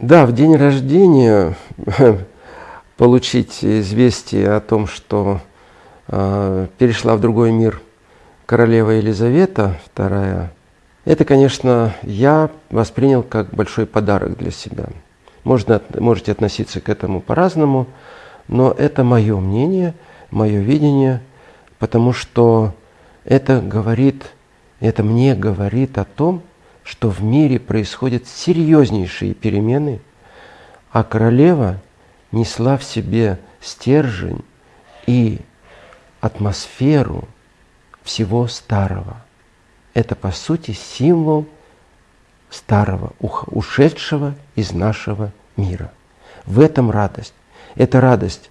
Да, в день рождения получить известие о том, что э, перешла в другой мир королева Елизавета II, это, конечно, я воспринял как большой подарок для себя. Можно, можете относиться к этому по-разному, но это мое мнение, мое видение, потому что это говорит, это мне говорит о том, что в мире происходят серьезнейшие перемены, а королева несла в себе стержень и атмосферу всего старого. Это, по сути, символ старого, ушедшего из нашего мира. В этом радость. Это радость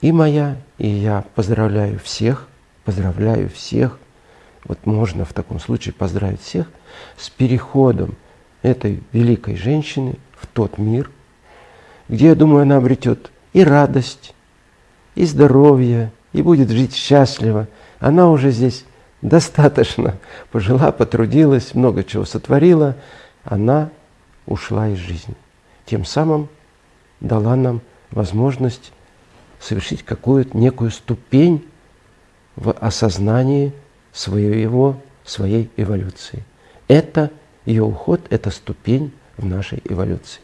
и моя, и я поздравляю всех, поздравляю всех, вот можно в таком случае поздравить всех с переходом этой великой женщины в тот мир, где, я думаю, она обретет и радость, и здоровье, и будет жить счастливо. Она уже здесь достаточно пожила, потрудилась, много чего сотворила. Она ушла из жизни. Тем самым дала нам возможность совершить какую-то некую ступень в осознании своего, своей эволюции. Это ее уход, это ступень в нашей эволюции.